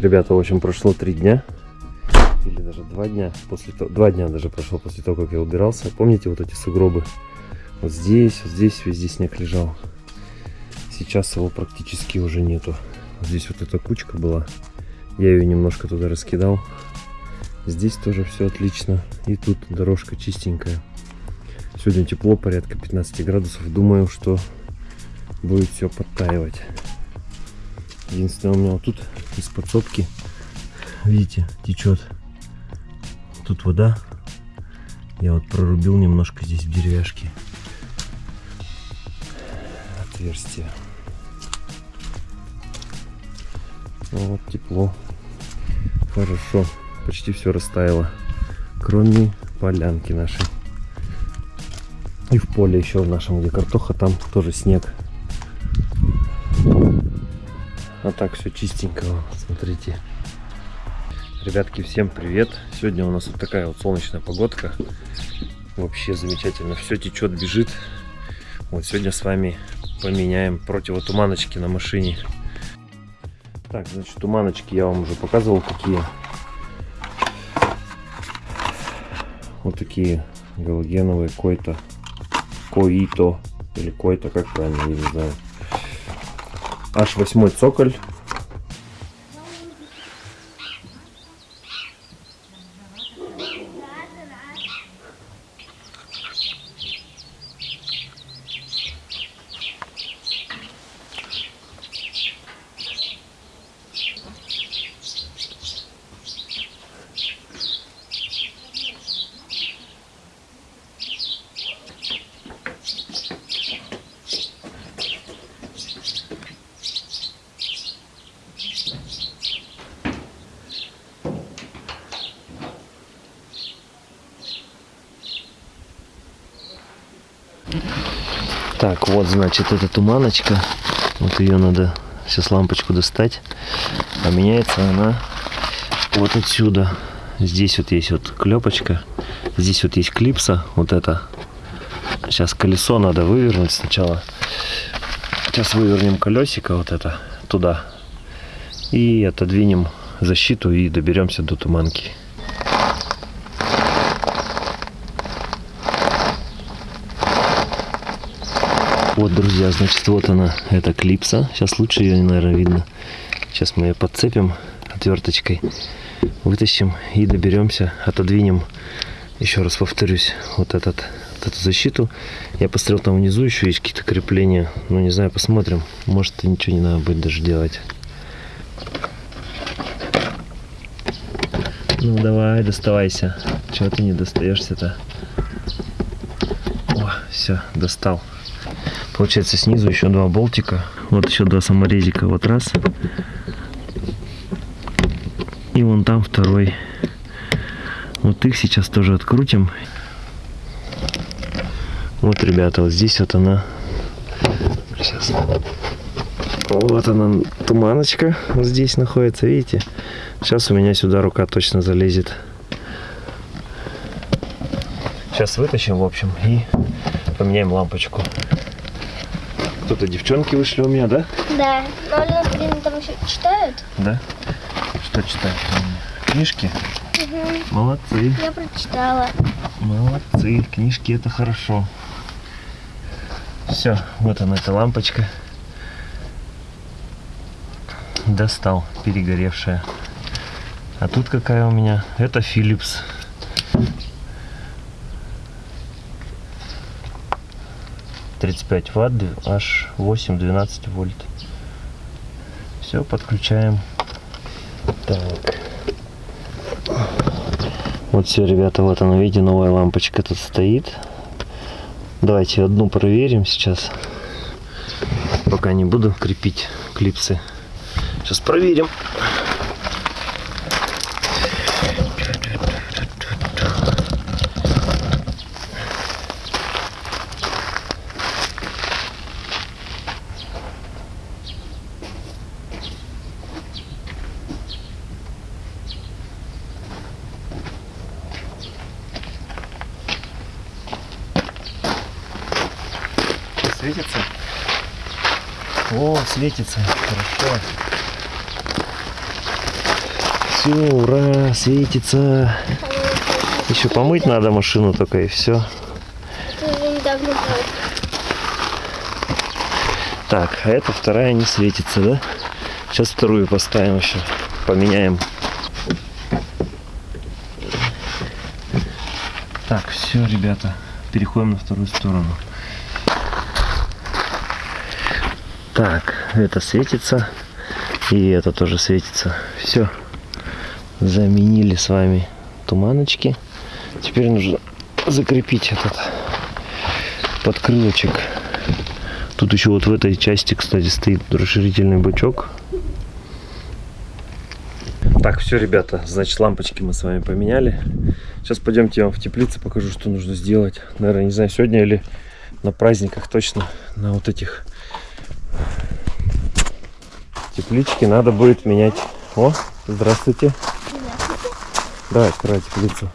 Ребята, в общем, прошло три дня. Или даже два дня. После того, два дня даже прошло после того, как я убирался. Помните вот эти сугробы? Вот здесь, вот здесь, везде снег лежал. Сейчас его практически уже нету. Здесь вот эта кучка была. Я ее немножко туда раскидал. Здесь тоже все отлично. И тут дорожка чистенькая. Сегодня тепло, порядка 15 градусов. Думаю, что будет все подтаивать. Единственное, у меня вот тут из подсобки, видите, течет. Тут вода. Я вот прорубил немножко здесь в деревяшке. Отверстие. Ну вот тепло. Хорошо. Почти все растаяло. Кроме полянки нашей. И в поле еще в нашем, где картоха, там тоже снег. А так все чистенько, смотрите. Ребятки, всем привет! Сегодня у нас вот такая вот солнечная погодка. Вообще замечательно. Все течет, бежит. Вот сегодня с вами поменяем противотуманочки на машине. Так, значит, туманочки я вам уже показывал, какие. Вот такие галогеновые който. Които. Или който, как правильно, я не знаю. Аж восьмой цоколь. Так, вот, значит, эта туманочка. Вот ее надо сейчас лампочку достать. А меняется она вот отсюда. Здесь вот есть вот клепочка. Здесь вот есть клипса. Вот это. Сейчас колесо надо вывернуть сначала. Сейчас вывернем колесико вот это туда. И отодвинем защиту и доберемся до туманки. Вот, друзья, значит, вот она, эта клипса. Сейчас лучше ее, наверное, видно. Сейчас мы ее подцепим отверточкой, вытащим и доберемся, отодвинем, еще раз повторюсь, вот, этот, вот эту защиту. Я посмотрел, там внизу еще есть какие-то крепления. Ну, не знаю, посмотрим. Может, ничего не надо будет даже делать. Ну, давай, доставайся. Чего ты не достаешься-то? О, все, достал. Получается снизу еще два болтика. Вот еще два саморезика. Вот раз. И вон там второй. Вот их сейчас тоже открутим. Вот, ребята, вот здесь вот она. Сейчас. Вот она, туманочка. Вот здесь находится, видите? Сейчас у меня сюда рука точно залезет. Сейчас вытащим, в общем, и поменяем лампочку. Кто-то девчонки вышли у меня, да? Да. Но они, блин, там еще читают. Да? Что читают? Книжки? Угу. Молодцы. Я прочитала. Молодцы. Книжки это хорошо. Все, вот она эта лампочка. Достал, перегоревшая. А тут какая у меня? Это Philips. Тридцать пять ватт, аж 8-12 вольт. Все, подключаем. Так. Вот все, ребята, вот она, видите, новая лампочка тут стоит. Давайте одну проверим сейчас. Пока не буду крепить клипсы. Сейчас проверим. Светится? О, светится. Хорошо. Все, ура, светится. Еще помыть надо машину только и все. Так, а эта вторая не светится, да? Сейчас вторую поставим еще. Поменяем. Так, все, ребята. Переходим на вторую сторону. Так, это светится. И это тоже светится. Все. Заменили с вами туманочки. Теперь нужно закрепить этот подкрылочек. Тут еще вот в этой части, кстати, стоит расширительный бачок. Так, все, ребята, значит, лампочки мы с вами поменяли. Сейчас пойдемте я вам в теплице покажу, что нужно сделать. Наверное, не знаю, сегодня или на праздниках точно, на вот этих теплички надо будет менять. О, здравствуйте. Давай, открывай теплицу.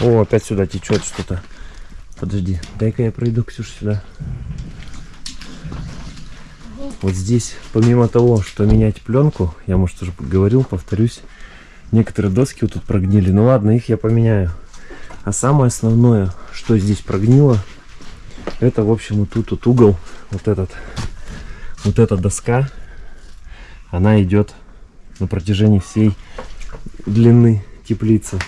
О, опять сюда течет что-то. Подожди, дай-ка я пройду, Ксюш, сюда. Вот здесь, помимо того, что менять пленку, я, может, уже говорил, повторюсь, некоторые доски вот тут прогнили. Ну ладно, их я поменяю. А самое основное, что здесь прогнило, это, в общем, вот тут вот угол, вот этот, вот эта доска, она идет на протяжении всей длины теплицы.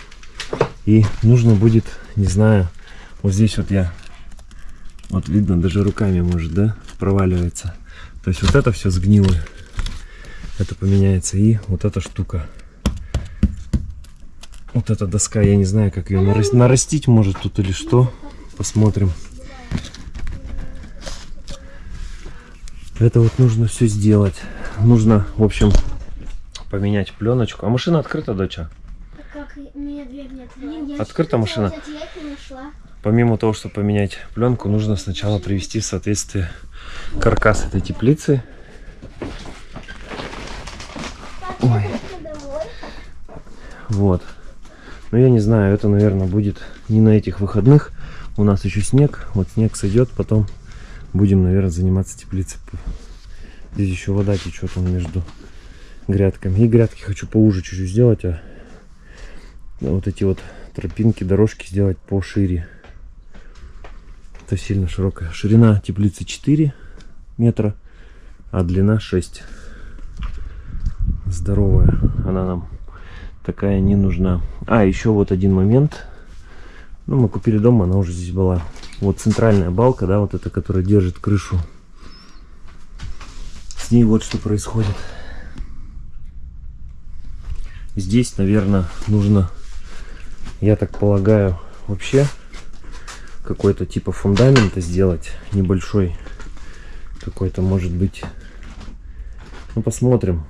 И нужно будет, не знаю, вот здесь вот я, вот видно, даже руками может, да, проваливается. То есть вот это все сгнило. Это поменяется. И вот эта штука. Вот эта доска, я не знаю, как ее нарастить, может тут или что. Посмотрим. Это вот нужно все сделать. Нужно, в общем, поменять пленочку. А машина открыта, доча? Как мне дверь не открыла. Открыта машина? Помимо того, чтобы поменять пленку, нужно сначала привести в соответствие каркас этой теплицы. Ой. Вот. Но я не знаю, это, наверное, будет не на этих выходных. У нас еще снег. Вот снег сойдет, потом будем, наверное, заниматься теплицей. Здесь еще вода течет он между грядками. И грядки хочу поуже чуть-чуть сделать, а вот эти вот тропинки, дорожки сделать пошире. Это сильно широкая. Ширина теплицы 4 метра, а длина 6. Здоровая. Она нам такая не нужна. А, еще вот один момент. Ну, мы купили дом, она уже здесь была. Вот центральная балка, да, вот эта, которая держит крышу. С ней вот что происходит. Здесь, наверное, нужно, я так полагаю, вообще какой-то типа фундамента сделать небольшой. Какой-то может быть. Ну, посмотрим.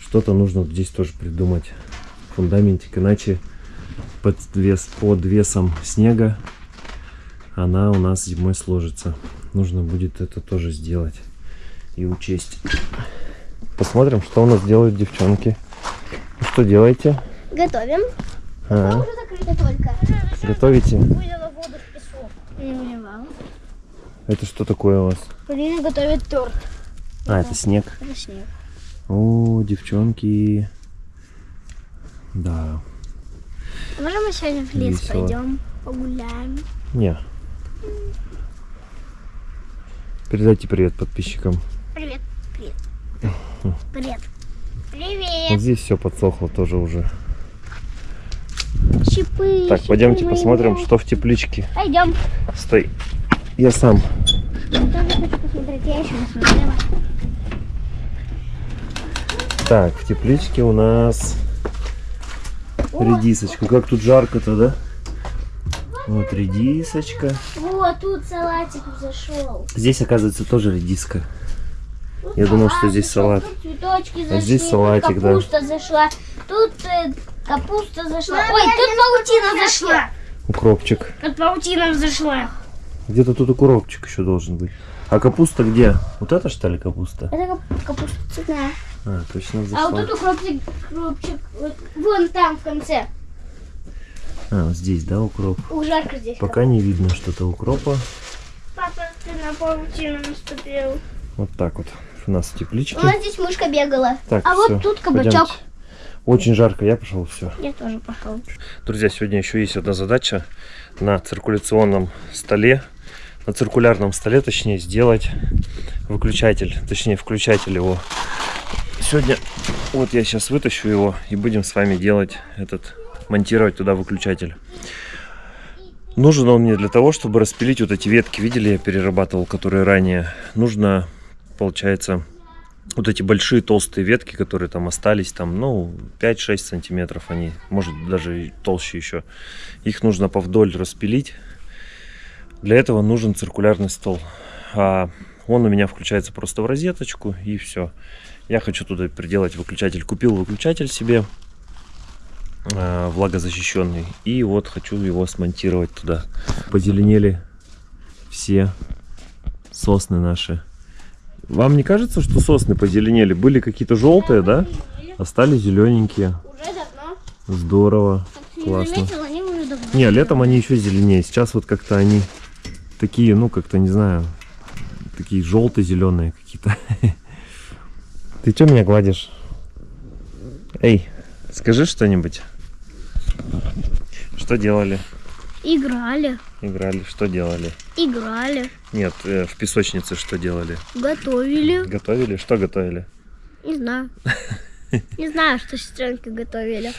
Что-то нужно здесь тоже придумать. Фундаментик, иначе под, вес, под весом снега она у нас зимой сложится. Нужно будет это тоже сделать и учесть. Посмотрим, что у нас делают девчонки. Ну, Что делаете? Готовим. А, Уже закрыто только. готовите? Вылила воду в песок. Не выливала. Это что такое у вас? Полина готовит торт. А, это снег. Это снег. О, девчонки. Да. Можем мы сегодня в лес Весело. пойдем, погуляем? Не. Передайте привет подписчикам. Привет. Привет. Привет. Вот Привет. здесь все подсохло тоже уже. Щипы. Так, щипы пойдемте мои посмотрим, что в тепличке. Пойдем. Стой. Я сам. Я тоже хочу посмотреть. Я еще не смотрела. Так, в тепличке у нас редисочка. Как тут жарко-то, да? Вот редисочка. Вот, тут салатик зашел. Здесь, оказывается, тоже редиска. Я думал, что здесь салат. Тут цветочки зашли, А здесь тут салатик, да. капуста зашла. Тут э, капуста зашла. Ой, тут паутина зашла. Укропчик. Тут паутина зашла. Где-то тут укропчик еще должен быть. А капуста где? Вот это что ли капуста? Это кап- капуста цветная. А, точно А вот зашла. тут укропчик, укропчик вот, вон там в конце. А, вот здесь, да, укроп? Ух, жарко здесь. Пока не видно что-то укропа. Папа, ты на паутину наступил. Вот так вот. У нас теплички. У нас здесь мышка бегала. Так, а всё, вот тут кабачок. пойдёмте. Очень жарко, я пошел, все. Я тоже пошел. Друзья, сегодня еще есть одна задача на циркуляционном столе, на циркулярном столе, точнее, сделать выключатель, точнее, включатель его. Сегодня, вот я сейчас вытащу его и будем с вами делать этот, монтировать туда выключатель. Нужен он мне для того, чтобы распилить вот эти ветки, видели, я перерабатывал, которые ранее. Нужно, получается, вот эти большие толстые ветки, которые там остались, там, ну, 5-6 сантиметров они, может даже толще еще. Их нужно повдоль распилить. Для этого нужен циркулярный стол. А он у меня включается просто в розеточку и все. Я хочу туда приделать выключатель. Купил выключатель себе, э, влагозащищенный. И вот хочу его смонтировать туда. Позеленели все сосны наши. Вам не кажется, что сосны позеленели? Были какие-то желтые, да? Остались зелененькие. Уже давно. Здорово. Классно. Не, летом они еще зеленее. Сейчас вот как-то они такие, ну, как-то, не знаю, такие желто-зеленые какие-то. Ты что меня гладишь? Эй, скажи что-нибудь. Что делали? Играли. Играли, что делали? Играли. Нет, э, в песочнице что делали? Готовили. Готовили? Что готовили? Не знаю. Не знаю, что сестренки готовили.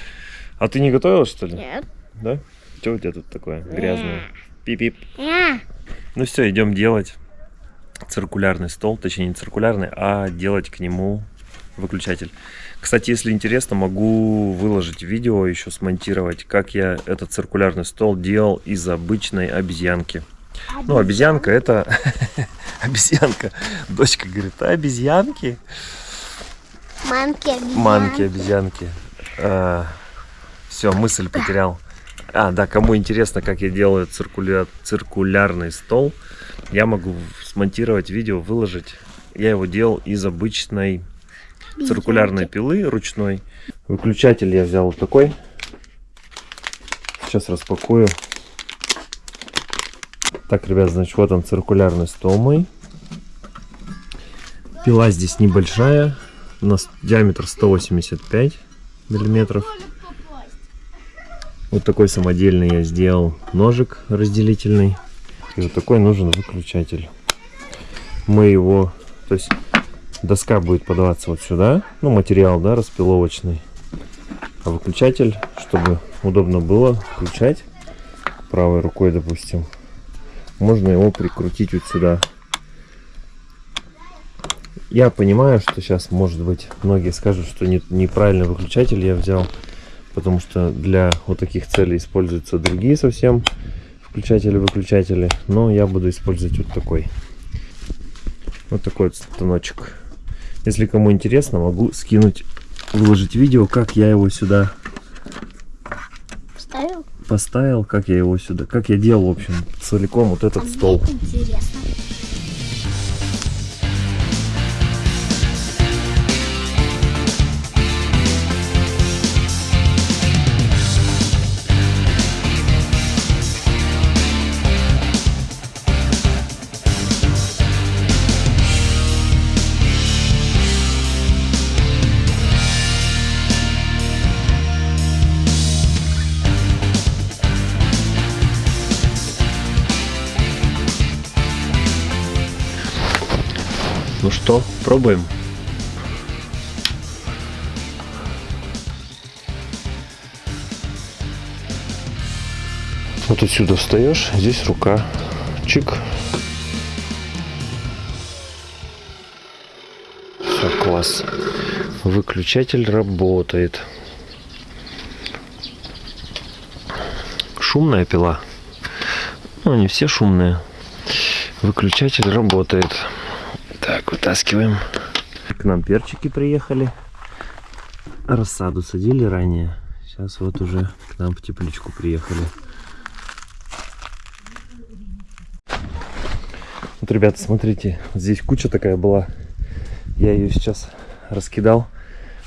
А ты не готовила, что ли? Нет. Да? Что у тебя тут такое грязное? Пип-пип. Ну все, идем делать циркулярный стол, точнее не циркулярный, а делать к нему выключатель. Кстати, если интересно, могу выложить видео, еще смонтировать, как я этот циркулярный стол делал из обычной обезьянки. Ну, обезьянка это... обезьянка. Дочка говорит, а обезьянки? Манки обезьян. Манки, обезьянки. все, мысль потерял. А, да, кому интересно, как я делаю циркуля... циркулярный стол, я могу смонтировать видео, выложить. Я его делал из обычной циркулярной пилы ручной. Выключатель я взял вот такой. Сейчас распакую. Так, ребят, значит, вот он циркулярный стол мой. Пила здесь небольшая. У нас диаметр 185 миллиметров. Вот такой самодельный я сделал ножик разделительный. И вот такой нужен выключатель. Мы его, то есть доска будет подаваться вот сюда, ну материал, да, распиловочный. А выключатель, чтобы удобно было включать правой рукой, допустим, можно его прикрутить вот сюда. Я понимаю, что сейчас, может быть, многие скажут, что не, неправильный выключатель я взял, потому что для вот таких целей используются другие совсем включатели-выключатели, но я буду использовать вот такой. Вот такой вот станочек. Если кому интересно, могу скинуть, выложить видео, как я его сюда Вставил? поставил, как я его сюда, как я делал, в общем, целиком вот этот стол. Интересно. Ну что, пробуем. Вот отсюда встаешь, здесь рука. Чик. Все, класс. Выключатель работает. Шумная пила. Ну, они все шумные. Выключатель работает. Так, вытаскиваем. К нам перчики приехали. Рассаду садили ранее. Сейчас вот уже к нам в тепличку приехали. Вот, ребята, смотрите, здесь куча такая была. Я ее сейчас раскидал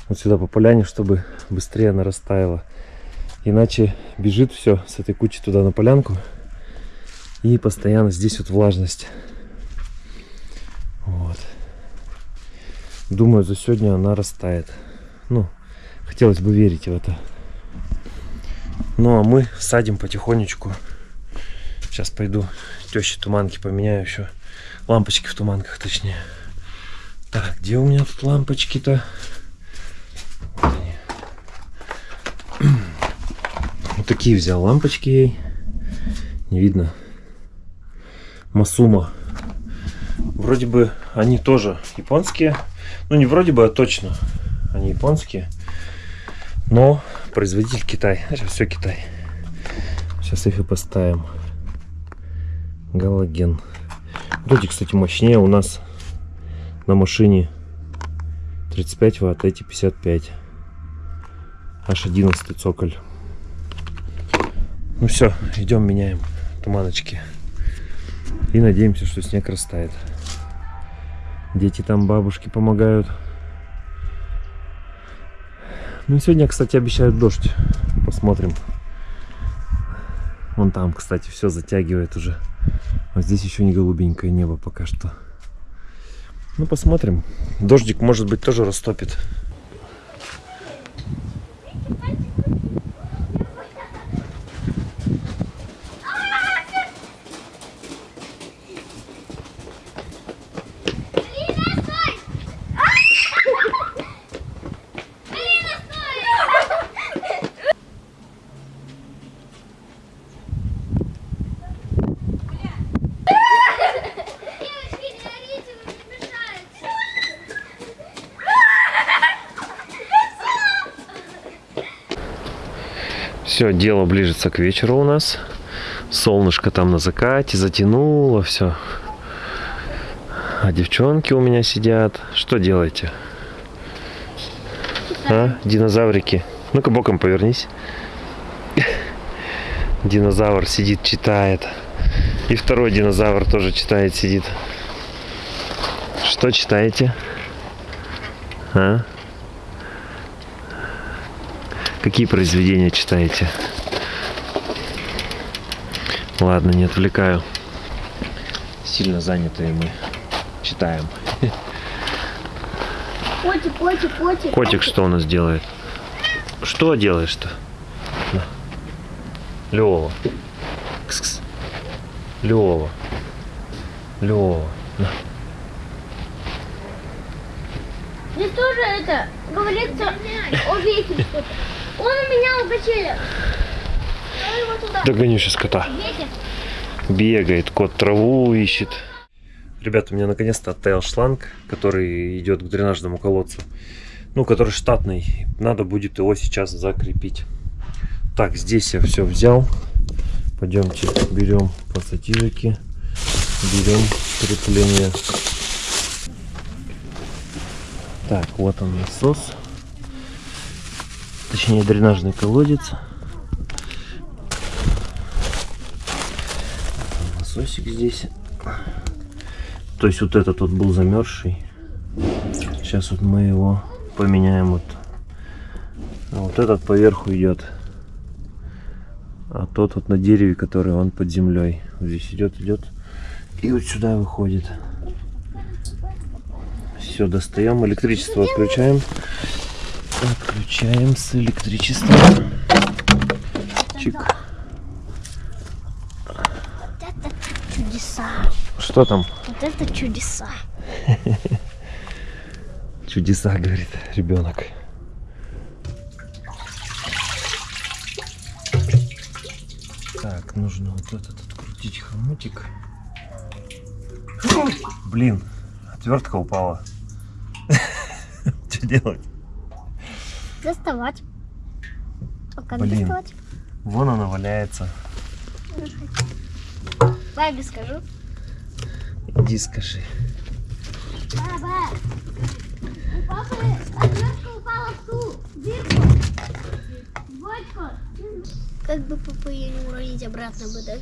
вот сюда по поляне, чтобы быстрее она растаяла. Иначе бежит все с этой кучи туда на полянку. И постоянно здесь вот влажность. Вот. Думаю, за сегодня она растает. Ну, хотелось бы верить в это. Ну, а мы садим потихонечку. Сейчас пойду теще туманки поменяю еще. Лампочки в туманках, точнее. Так, где у меня тут лампочки-то? Вот они. Вот такие взял лампочки ей. Не видно. Масума. Вроде бы они тоже японские. Ну, не вроде бы, а точно. Они японские. Но производитель Китай. Все Китай. Сейчас их и поставим. Галоген. Вот эти, кстати, мощнее. У нас на машине 35 ватт, эти 55. Аж 11 цоколь. Ну все, идем меняем туманочки. И надеемся, что снег растает. Дети там, бабушки помогают. Ну, сегодня, кстати, обещают дождь. Посмотрим. Вон там, кстати, все затягивает уже. А здесь еще не голубенькое небо пока что. Ну, посмотрим. Дождик, может быть, тоже растопит. Все, дело ближется к вечеру у нас. Солнышко там на закате затянуло все. А девчонки у меня сидят. Что делаете? А, динозаврики. Ну-ка боком повернись. Динозавр сидит, читает. И второй динозавр тоже читает, сидит. Что читаете? А? Какие произведения читаете? Ладно, не отвлекаю. Сильно занятые мы. Читаем. Котик, котик, котик. Котик что у нас делает? Что делаешь-то? На. Лёва. Кс-кс. Лёва. Лёва. На. Здесь тоже это, говорится, о что-то. Он у меня у качеля. Я его туда. Догоню сейчас кота. Бегает, кот траву ищет. Ребята, у меня наконец-то оттаял шланг, который идет к дренажному колодцу. Ну, который штатный. Надо будет его сейчас закрепить. Так, здесь я все взял. Пойдемте берем пассатижики. Берем крепление. Так, вот он насос. Точнее, дренажный колодец. Насосик здесь. То есть вот этот вот был замерзший. Сейчас вот мы его поменяем. Вот, А вот этот поверху идет. А тот вот на дереве, который он под землей. Вот здесь идет, идет. И вот сюда выходит. Все, достаем. Электричество отключаем. Отключаем с электричеством. Чик. Вот это чудеса. Что там? Вот это чудеса. Чудеса, говорит ребенок. Так, нужно вот этот открутить хомутик. Блин, отвертка упала. Что делать? Доставать. А как Блин. доставать? Вон она валяется. Бабе скажу. Иди скажи. Баба, у папы отвертка упала в ту дырку. Бочку. Как бы папа ее не уронить обратно бы, да?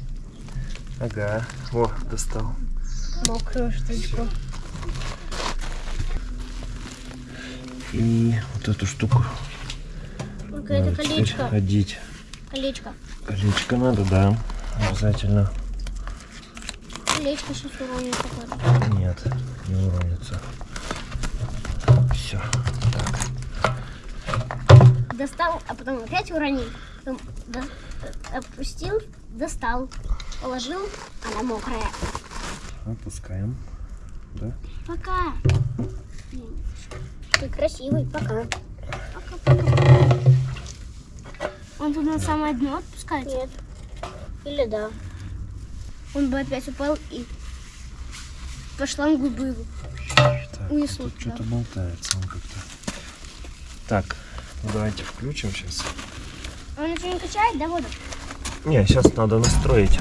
Ага. О, достал. Мокрую штучку. И вот эту штуку. Это надо теперь колечко. одеть. Колечко. Колечко надо, да. Обязательно. Колечко сейчас уронит. походу. Нет, не уронится. все. Достал, а потом опять уронил. Потом до- опустил, достал, положил, она мокрая. Опускаем. Да? Пока. Ты красивый, пока. Пока, пока. Он тут на самое дно отпускает? Нет. Или да. Он бы опять упал и по шлангу бы его. Так, Унесло тут что-то болтается он как-то. Так, ну давайте включим сейчас. Он ничего не качает, да, воду? Не, сейчас надо настроить.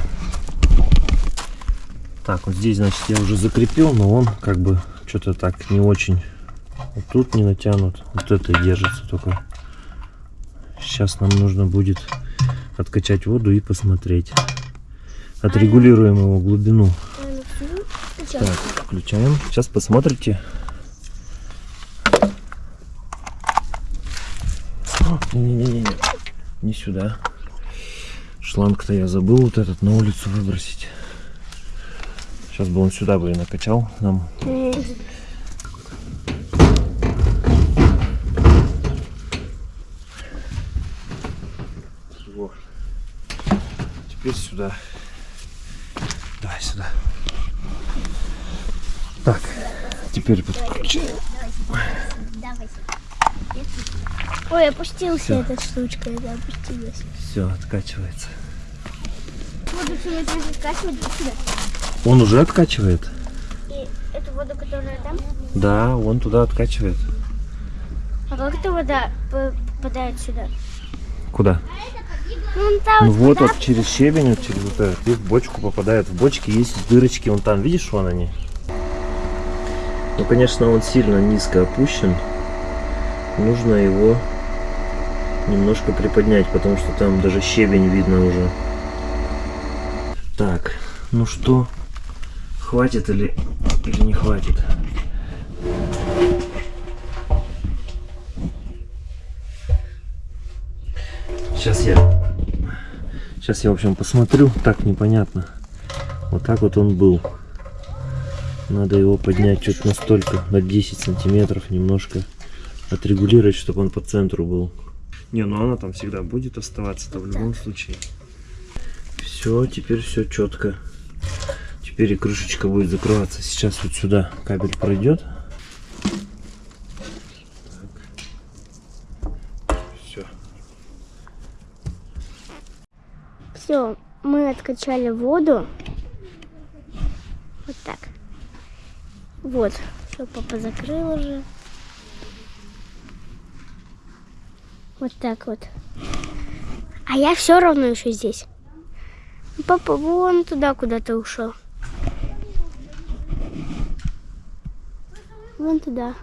Так, вот здесь, значит, я уже закрепил, но он как бы что-то так не очень. Вот тут не натянут, вот это держится только. Сейчас нам нужно будет откачать воду и посмотреть. Отрегулируем его глубину. Так, включаем. Сейчас посмотрите. Не-не-не, не сюда. Шланг-то я забыл вот этот на улицу выбросить. Сейчас бы он сюда бы и накачал нам. Теперь сюда. Давай сюда. Так, теперь подключаем. Ой, опустился Всё. эта штучка, это опустилась. Все, откачивается. Он уже откачивает? И эту воду, которая там. Да, он туда откачивает. А как эта вода попадает сюда? Куда? Ну, вот вот через щебень, вот через вот этот, и в бочку попадает. В бочке есть дырочки, вон там, видишь, вон они? Ну, конечно, он сильно низко опущен. Нужно его немножко приподнять, потому что там даже щебень видно уже. Так, ну что, хватит или, или не хватит? Сейчас я Сейчас я, в общем, посмотрю. Так непонятно. Вот так вот он был. Надо его поднять чуть настолько, на 10 сантиметров немножко. Отрегулировать, чтобы он по центру был. Не, ну она там всегда будет оставаться-то в любом случае. Все, теперь все четко. Теперь и крышечка будет закрываться. Сейчас вот сюда кабель пройдет. Все. Все, мы откачали воду. Вот так. Вот. Все, папа закрыл уже. Вот так вот. А я все равно еще здесь. Папа вон туда куда-то ушел. Вон туда.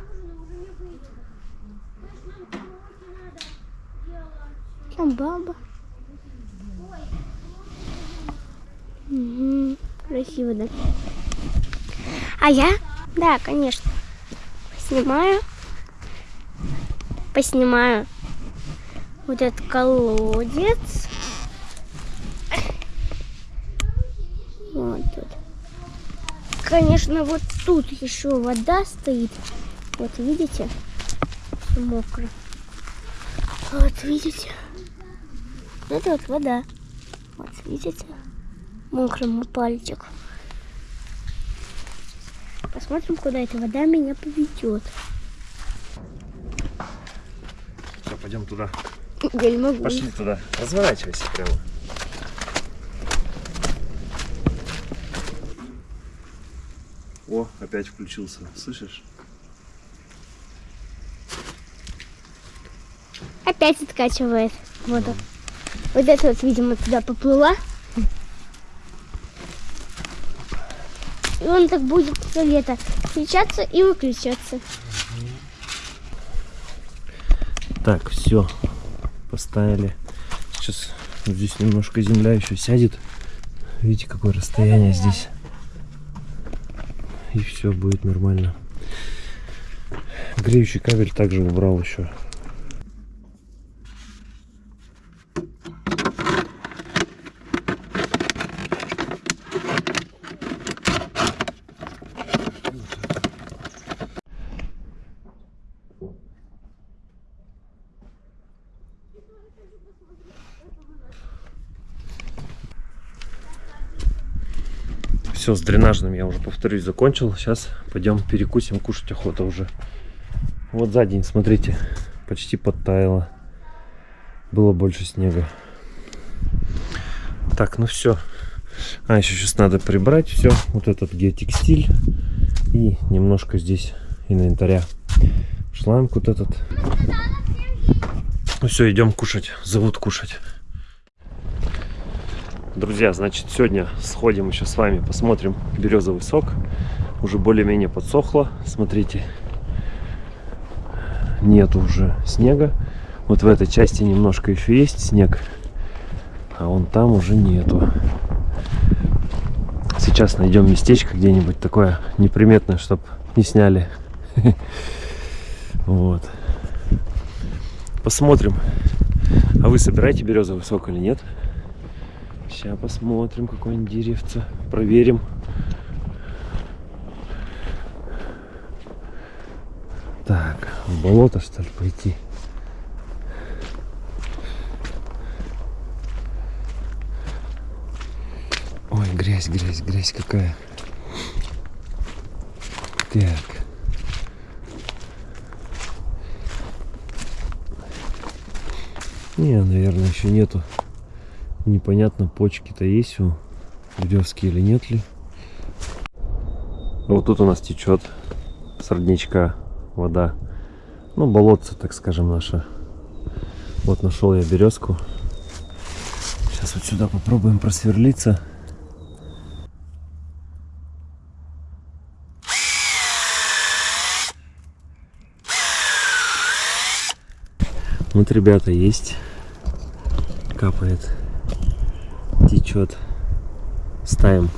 Там баба. Красиво, да? А я? Да, конечно. Поснимаю. Поснимаю вот этот колодец. Вот тут. Конечно, вот тут еще вода стоит. Вот видите? Мокро. Вот видите? Вот это вот вода. Вот видите? Мокрому пальчик. Посмотрим, куда эта вода меня поведет. Все, пойдем туда. Я не могу. Пошли туда. Разворачивайся прямо. О, опять включился. Слышишь? Опять откачивает воду. Вот это вот, видимо, туда поплыла. Он так будет все лето включаться и выключаться. Так, все. Поставили. Сейчас здесь немножко земля еще сядет. Видите, какое расстояние здесь. И все будет нормально. Греющий кабель также убрал еще. Дренажным я уже, повторюсь, закончил. Сейчас пойдем перекусим, кушать охота уже. Вот за день, смотрите, почти подтаяло. Было больше снега. Так, ну все. А, еще сейчас надо прибрать все. Вот этот геотекстиль. И немножко здесь инвентаря. Шланг вот этот. Ну все, идем кушать. Зовут кушать. Друзья, значит, сегодня сходим еще с вами, посмотрим березовый сок. Уже более-менее подсохло. Смотрите, нет уже снега. Вот в этой части немножко еще есть снег, а вон там уже нету. Сейчас найдем местечко где-нибудь такое неприметное, чтобы не сняли. Вот. Посмотрим. А вы собираете березовый сок или нет? Сейчас посмотрим какое-нибудь деревце. Проверим. Так, в болото что ли пойти? Ой, грязь, грязь, грязь какая. Так. Не, наверное, еще нету. Непонятно, почки-то есть у березки или нет ли. Вот тут у нас течет с родничка вода. Ну, болотце, так скажем, наше. Вот нашел я березку. Сейчас вот сюда попробуем просверлиться. Вот, ребята, есть. Капает. Течет. Ставим.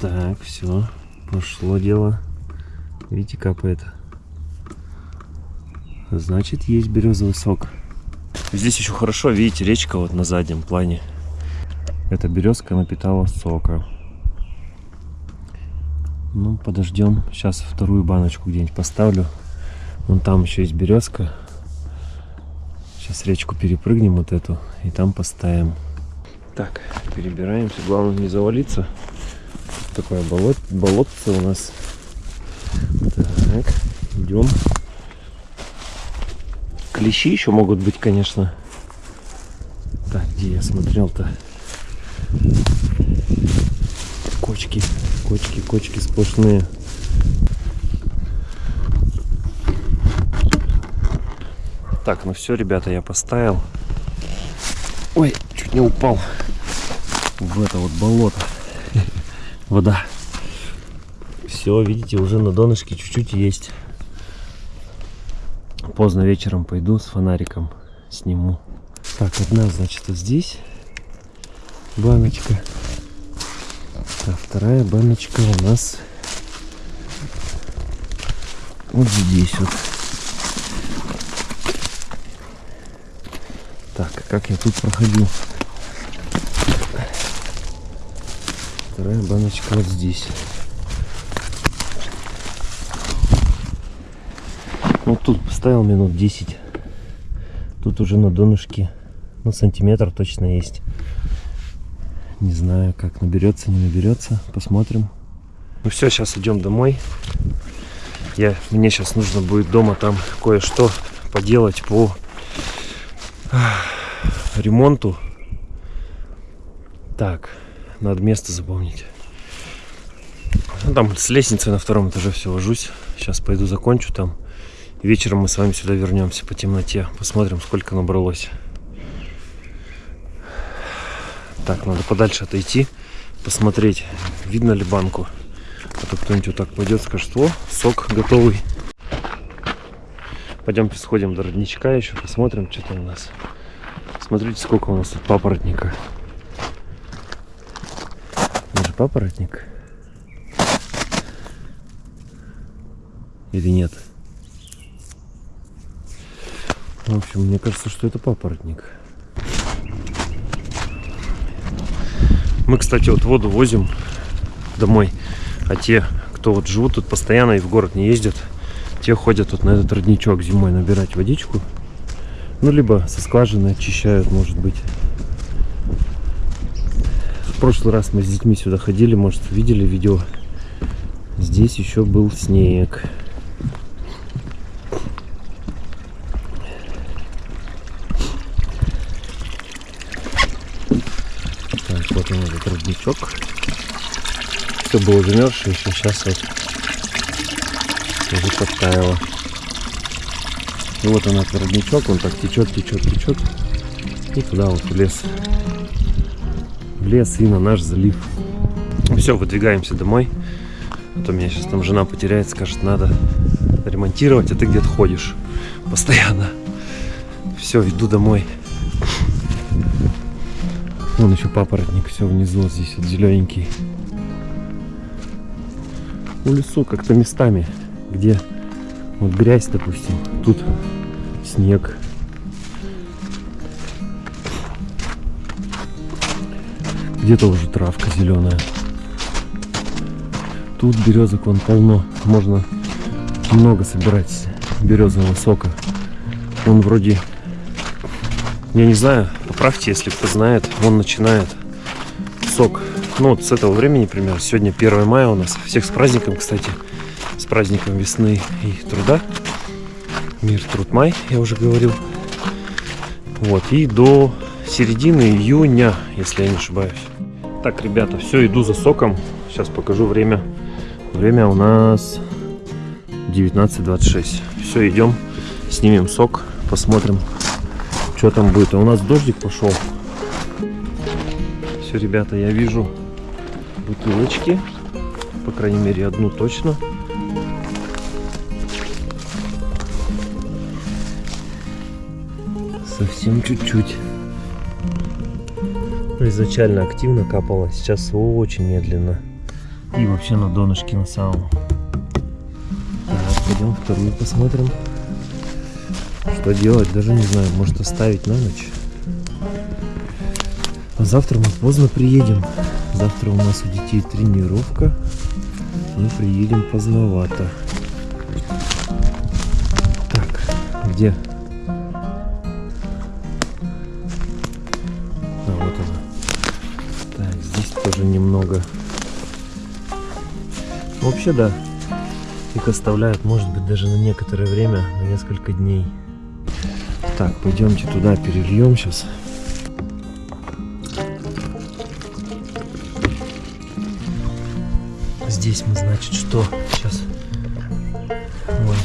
Так, все. Пошло дело. Видите, капает. Значит, есть березовый сок. Здесь еще хорошо, видите, речка вот на заднем плане. Эта березка напитала сока. Ну, подождем. Сейчас вторую баночку где-нибудь поставлю. Вон там еще есть березка. Сейчас речку перепрыгнем вот эту и там поставим. Так, перебираемся. Главное не завалиться. Такое болот, болотце у нас. Так, идем. Клещи еще могут быть, конечно. Так, где я смотрел-то? Кочки. Кочки, кочки сплошные. Так, ну все, ребята, я поставил. Ой, чуть не упал в это вот болото. Вода. Все, видите, уже на донышке чуть-чуть есть. Поздно вечером пойду с фонариком сниму. Так, одна, значит, вот здесь баночка. А вторая баночка у нас вот здесь вот. Так, как я тут проходил? Вторая баночка вот здесь. Вот тут поставил минут 10. Тут уже на донышке, ну, сантиметр точно есть. Не знаю, как наберется, не наберется. Посмотрим. Ну все, сейчас идем домой. Я, мне сейчас нужно будет дома там кое-что поделать по ремонту. Так, надо место запомнить. Ну, там с лестницы на втором этаже все ложусь. Сейчас пойду закончу там. Вечером мы с вами сюда вернемся по темноте. Посмотрим, сколько набралось. Так, надо подальше отойти, посмотреть, видно ли банку. А то кто-нибудь вот так пойдет, скажет, о, сок готовый. Пойдемте сходим до родничка еще, посмотрим, что там у нас. Смотрите, сколько у нас тут папоротника. Это папоротник. Или нет? В общем, мне кажется, что это папоротник. Мы, кстати, вот воду возим домой, а те, кто вот живут тут постоянно и в город не ездят, те ходят вот на этот родничок зимой набирать водичку. Ну, либо со скважины очищают, может быть. В прошлый раз мы с детьми сюда ходили, может, видели видео. Здесь еще был снег. Так, вот он этот родничок. Все было замерзшее, еще сейчас вот уже подтаяло. И вот он этот родничок, он так течет, течет, течет. И туда вот в лес. В лес и на наш залив. Все, выдвигаемся домой. А то меня сейчас там жена потеряет, скажет, надо ремонтировать, а ты где-то ходишь постоянно. Все, иду домой. Вон еще папоротник, все внизу вот здесь вот зелененький. У лесу как-то местами, где вот грязь, допустим, тут снег. Где-то уже травка зеленая. Тут березок вон полно. Можно много собирать березового сока. Он вроде, я не знаю, поправьте, если кто знает, он начинает сок. Ну вот с этого времени, примерно, сегодня 1 мая у нас. Всех с праздником, кстати. Праздником весны и труда. Мир, труд, май, я уже говорил. Вот, и до середины июня, если я не ошибаюсь. Так, ребята, все, иду за соком. Сейчас покажу время. Время у нас 19.26. Все, идем, снимем сок, посмотрим, что там будет. А у нас дождик пошел. Все, ребята, я вижу бутылочки. По крайней мере, одну точно. Совсем чуть-чуть. Изначально активно капало, сейчас очень медленно. И вообще на донышке на самом. Так, пойдем вторую посмотрим. Что делать, даже не знаю. Может оставить на ночь. А завтра мы поздно приедем. Завтра у нас у детей тренировка. Мы приедем поздновато. Так, где? Немного. Вообще, да. Их оставляют, может быть, даже на некоторое время, на несколько дней. Так, пойдемте туда перельем сейчас. Здесь мы, значит, что? Сейчас. Вон.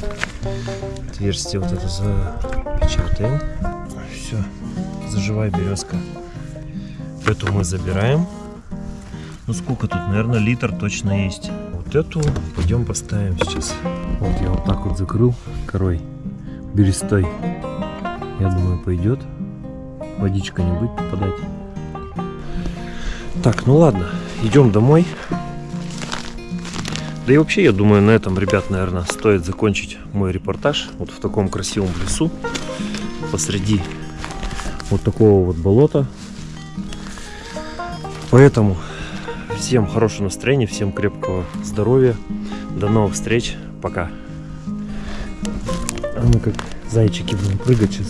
Отверстие вот это запечатаем. Все. Заживай березка. Эту мы забираем. Ну сколько тут? Наверное, литр точно есть. Вот эту пойдем поставим сейчас. Вот я вот так вот закрыл корой берестой. Я думаю, пойдет. Водичка не будет попадать. Так, ну ладно, идем домой. Да и вообще, я думаю, на этом, ребят, наверное, стоит закончить мой репортаж. Вот в таком красивом лесу. Посреди вот такого вот болота. Поэтому всем хорошего настроения, всем крепкого здоровья. До новых встреч. Пока. А мы как зайчики будем прыгать сейчас.